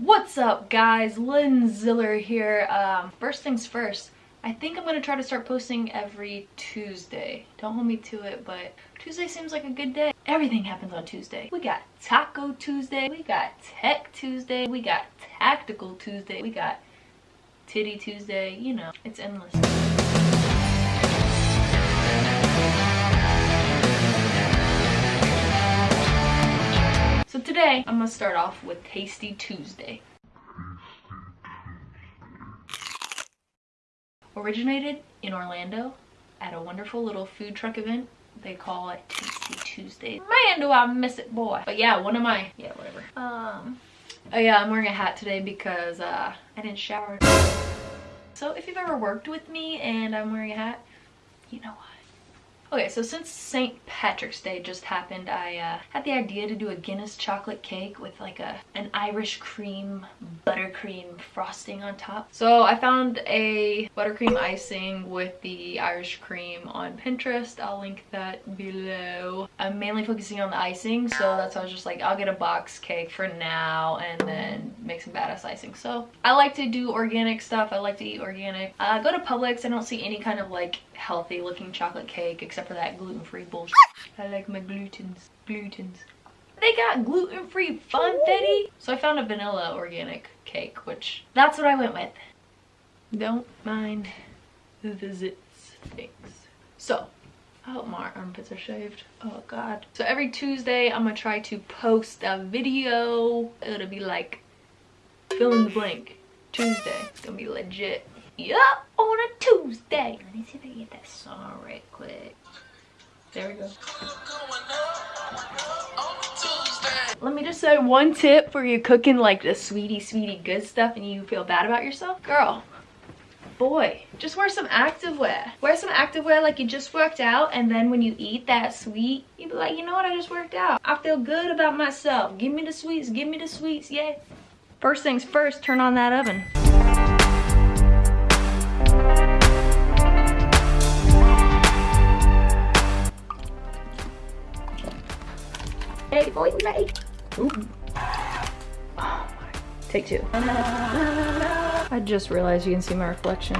What's up guys? Lynn Ziller here. Um, first things first, I think I'm going to try to start posting every Tuesday. Don't hold me to it, but Tuesday seems like a good day. Everything happens on Tuesday. We got Taco Tuesday, we got Tech Tuesday, we got Tactical Tuesday, we got Titty Tuesday, you know, it's endless. Today, I'm gonna start off with Tasty Tuesday. Originated in Orlando at a wonderful little food truck event. They call it Tasty Tuesday. Man, do I miss it, boy. But yeah, one of my, yeah, whatever. Um, oh yeah, I'm wearing a hat today because uh, I didn't shower. So if you've ever worked with me and I'm wearing a hat, you know why. Okay, so since St. Patrick's Day just happened, I uh, had the idea to do a Guinness chocolate cake with like a an Irish cream buttercream frosting on top. So I found a buttercream icing with the Irish cream on Pinterest. I'll link that below. I'm mainly focusing on the icing, so that's why I was just like, I'll get a box cake for now and then make some badass icing. So I like to do organic stuff. I like to eat organic. Uh, go to Publix. I don't see any kind of like healthy looking chocolate cake except for that gluten-free bullshit. Ah! I like my glutens. Glutens. They got gluten-free funfetti. So I found a vanilla organic cake, which that's what I went with. Don't mind the zits. Thanks. So I hope my armpits are shaved. Oh god. So every Tuesday I'm gonna try to post a video. It'll be like fill in the blank. Tuesday. It's gonna be legit. Yup, on a Tuesday. Let me see if I can get that song right quick. There we go. Let me just say one tip for you cooking like the sweetie sweetie good stuff and you feel bad about yourself. Girl, boy, just wear some activewear. Wear some activewear like you just worked out and then when you eat that sweet, you be like, you know what, I just worked out. I feel good about myself. Give me the sweets, give me the sweets, yeah. First things first, turn on that oven. Ooh. Oh my. Take two. I just realized you can see my reflection.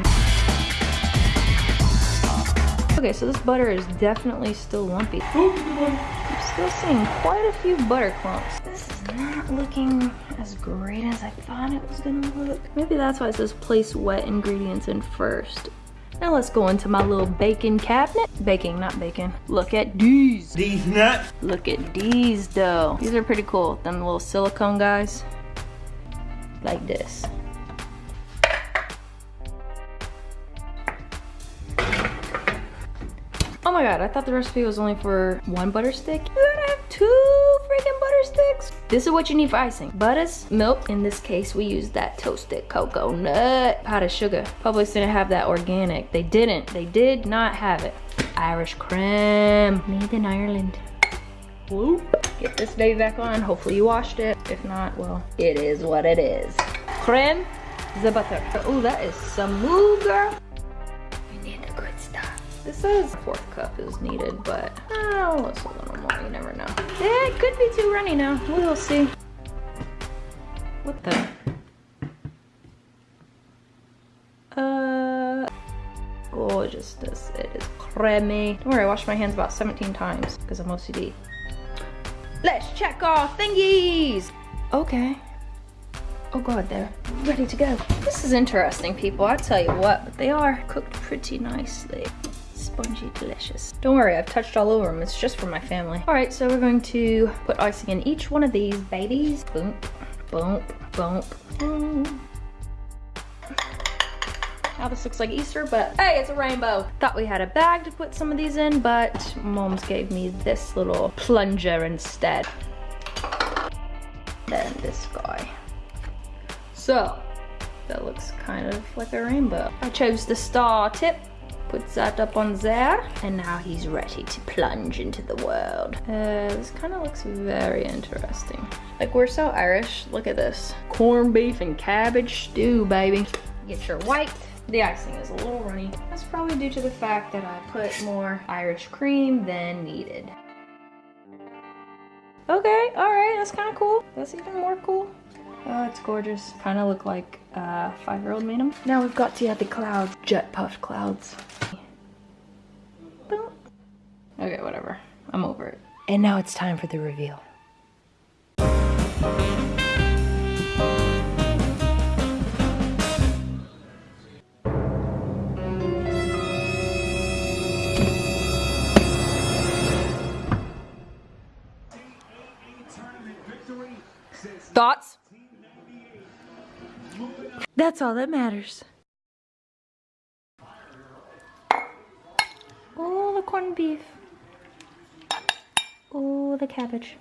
Okay, so this butter is definitely still lumpy. I'm still seeing quite a few butter clumps. This is not looking as great as I thought it was gonna look. Maybe that's why it says place wet ingredients in first. Now let's go into my little baking cabinet. Baking, not bacon. Look at these. These nuts. Look at these though. These are pretty cool. Them little silicone guys. Like this. Oh my god, I thought the recipe was only for one butter stick. You gotta have two butter sticks. This is what you need for icing. Butters, milk. In this case, we use that toasted cocoa nut. Powdered sugar. Publix didn't have that organic. They didn't. They did not have it. Irish cream. Made in Ireland. Whoop. Get this baby back on. Hopefully you washed it. If not, well, it is what it is. Creme the butter. Oh, that is some girl. Says fourth cup is needed, but oh, it's a little more. You never know. It could be too runny now. We will see. What the? Uh, gorgeousness. It is creamy. Don't worry, I washed my hands about 17 times because I'm OCD. Let's check our thingies. Okay. Oh god, they're ready to go. This is interesting, people. I tell you what, but they are cooked pretty nicely. Spongy, delicious. Don't worry, I've touched all over them. It's just for my family. All right, so we're going to put icing in each one of these babies. Boom, boom, boom, boom. Now this looks like Easter, but hey, it's a rainbow. Thought we had a bag to put some of these in, but mom's gave me this little plunger instead. Then this guy. So, that looks kind of like a rainbow. I chose the star tip, put that up on there, and now he's ready to plunge into the world. Uh, this kind of looks very interesting. Like, we're so Irish. Look at this. Corned beef and cabbage stew, baby. Get your white. The icing is a little runny. That's probably due to the fact that I put more Irish cream than needed. Okay, all right, that's kind of cool. That's even more cool. Oh, it's gorgeous. Kind of look like a five-year-old made them. Now we've got to add the clouds. Jet puffed clouds. Boom. Okay, whatever. I'm over it. And now it's time for the reveal. Thoughts? That's all that matters. Oh, the corned beef. Oh, the cabbage.